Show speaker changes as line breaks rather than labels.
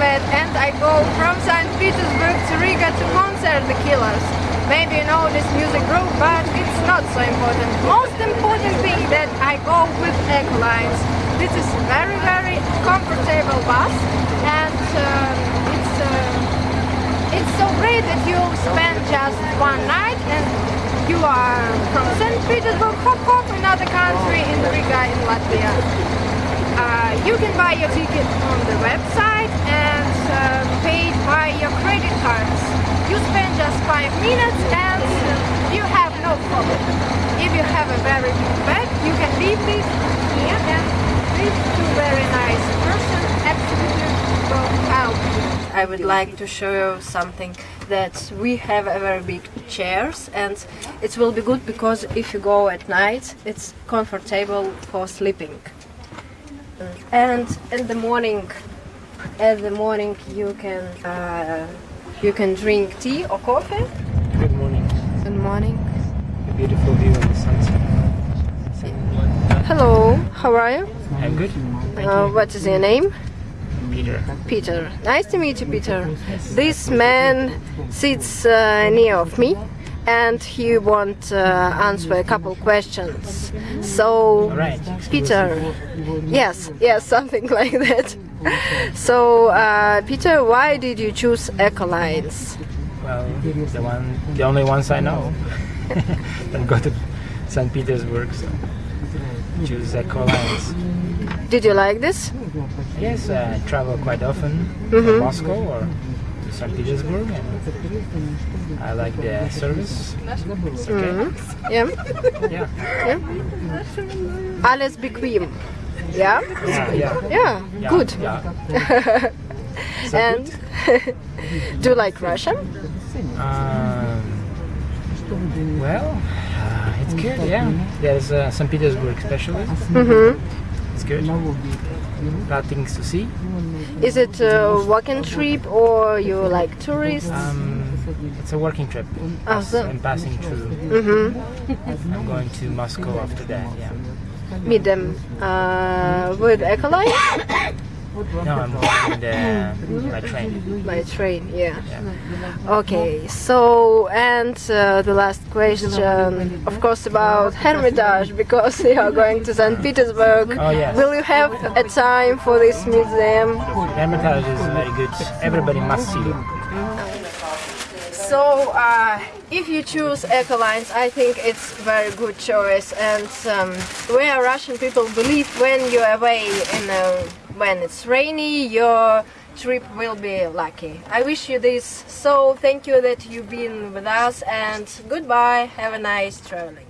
Elizabeth and I go from St. Petersburg to Riga to concert The Killers. Maybe you know this music group, but it's not so important. Most important thing that I go with Ecolines. This is very very comfortable bus and uh, it's uh, it's so great that you spend just one night and you are from St. Petersburg, hop hop, another country in Riga in Latvia. Uh, you can buy your ticket on the website by your credit cards. You spend just 5 minutes and you have no problem. If you have a very big bag, you can leave this here and these two very nice person will help you. I would like to show you something that we have a very big chairs and it will be good because if you go at night it's comfortable for sleeping and in the morning at the morning you can uh, you can drink tea or coffee.
Good morning.
good morning.
A beautiful view of the sunset.
hello how are you?
I'm good.
Uh, what is your name?
Peter.
Peter. Nice to meet you Peter. This man sits uh, near of me and he want uh, answer a couple questions so
right.
Peter yes yes something like that so uh, Peter why did you choose Ecolines
Well, the one, the only ones I know. Don't go to St. Petersburg, so choose Ecolines.
did you like this
Yes, uh, I travel quite often
Mm-hmm.
to Moscow or St. Petersburg, and I like the service. Okay.
Mm-hmm. yeah
Yeah.
alles bequem yeah
Yeah, yeah.
yeah,
yeah
good
Yeah. So
and
good.
do you like Russian
Um, well, uh, it's good. Yeah, there's uh, St. Petersburg especially.
mm-hmm.
It's good. A of things to see.
is it a walking trip or you like tourists
Um, it's a working trip.
Ah, so-
I'm passing through.
mm-hmm.
I'm going to Moscow after that. Yeah.
meet them uh, with Ecoline
No, I'm going the, by train.
by train yeah
Yeah.
okay so and uh, the last question of course about Hermitage because you are going to St. Petersburg
Oh, yes.
will you have a time for this museum
Hermitage is very good. Everybody must see it.
So, uh, if you choose Ecolines, I think it's very good choice. And um, where Russian people believe when you're away in uh, when it's rainy, your trip will be lucky. I wish you this. So, thank you that you've been with us, and goodbye. Have a nice traveling.